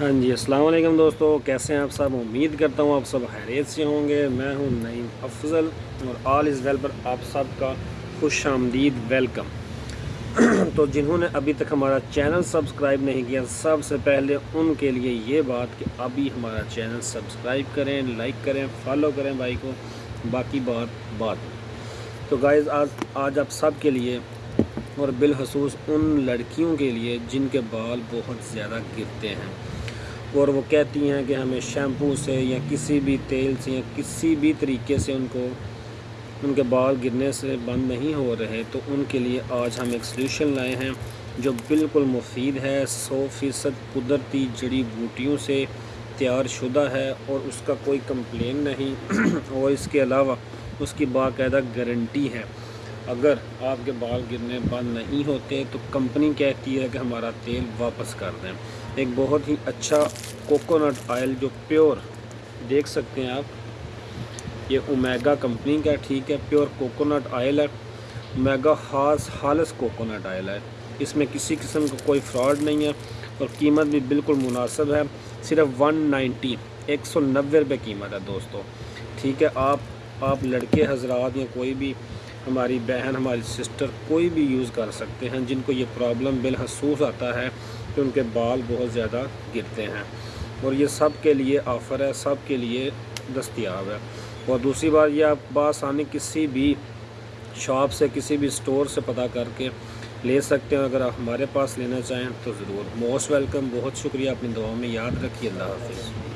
ہاں جی السلام علیکم دوستو، کیسے ہیں آپ سب؟ امید کرتا ہوں آپ سب خیریت سے ہوں گے۔ میں ہوں نعیم افضل اور آل از ویل پر آپ سب کا خوش آمدید ویلکم۔ تو جنہوں نے ابھی تک ہمارا چینل سبسکرائب نہیں کیا، سب سے پہلے ان کے لیے یہ بات کہ ابھی ہمارا چینل سبسکرائب کریں، لائک کریں، فالو کریں بھائی کو، باقی بات بات تو گائز آج آج آپ سب کے لیے اور بالخصوص ان لڑکیوں کے لیے جن کے بال بہت زیادہ گرتے ہیں۔ اور وہ کہتی ہیں کہ ہمیں شیمپو سے یا کسی بھی تیل سے یا کسی بھی طریقے سے ان کو، ان کے بال گرنے سے بند نہیں ہو رہے۔ تو ان کے لیے آج ہم ایک سلیوشن لائے ہیں جو بالکل مفید ہے۔ سو فیصد قدرتی جڑی بوٹیوں سے تیار شدہ ہے اور اس کا کوئی کمپلین نہیں۔ اور اس کے علاوہ اس کی باقاعدہ گارنٹی ہے۔ اگر آپ کے بال گرنے بند نہیں ہوتے تو کمپنی کہتی ہے کہ ہمارا تیل واپس کر دیں۔ ایک بہت ہی اچھا کوکونٹ آئل جو پیور دیکھ سکتے ہیں آپ۔ یہ اومیگا کمپنی کا ٹھیک ہے، پیور کوکونٹ آئل ہے۔ اومیگا خاص، خالص کوکونٹ آئل ہے۔ اس میں کسی قسم کا کوئی فراڈ نہیں ہے اور قیمت بھی بالکل مناسب ہے۔ صرف ون نائنٹی، ایک سو نوے روپے قیمت ہے دوستو۔ ٹھیک ہے، آپ آپ لڑکے، حضرات یا کوئی بھی ہماری بہن، ہماری سسٹر کوئی بھی یوز کر سکتے ہیں جن کو یہ پرابلم بالحصوص آتا ہے۔ کہ ان کے بال بہت زیادہ گرتے ہیں اور یہ سب کے لیے آفر ہے، سب کے لیے دستیاب ہے۔ اور دوسری بات، یہ آپ بآسانی کسی بھی شاپ سے، کسی بھی سٹور سے پتہ کر کے لے سکتے ہیں۔ اگر آپ ہمارے پاس لینا چاہیں تو ضرور۔ Most welcome. بہت شکریہ، اپنی دعاؤں میں یاد رکھیے۔ اللہ حافظ۔